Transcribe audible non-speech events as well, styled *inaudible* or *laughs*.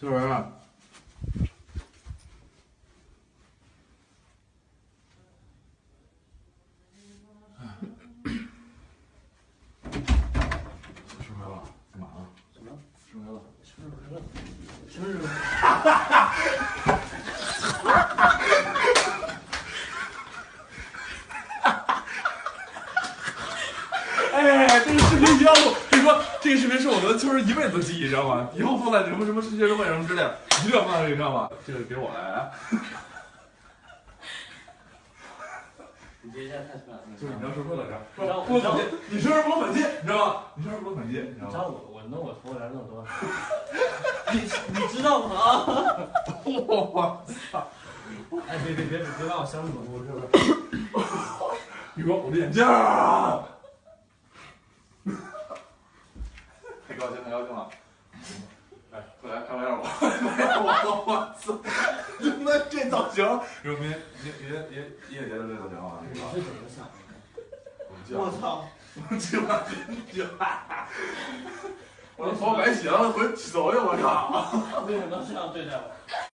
做完了。生日快乐！干嘛呢？什么？生日快乐！生日快乐！生日快乐！哎，这个视频一定要录。跟你说，这个视频是我们就是一辈子的记忆，你知道吗？以后放在什么什么世界会什么之类的，一定要放在这里，你知道吗？这个给我来。*laughs* 你这一下太帅了！就是你要说说到这儿，你知道说说粉鸡，你生日不弄粉鸡，你知道吗？你生日不弄粉鸡，你知道吗？知道我我弄我头发弄多少？*laughs* 你你知道吗？我操！哎，别别别别把我箱子弄我这边。你说我的眼镜儿，太高兴太高兴了！哎，快来看玩笑吧！我 *laughs* 我操！*laughs* 那这造型，有明明明明明音乐节的这造型啊！你是怎么想的？我操！我去吧，去 *laughs* 我的头白洗了，回去走去！我操！为什么这样对待我？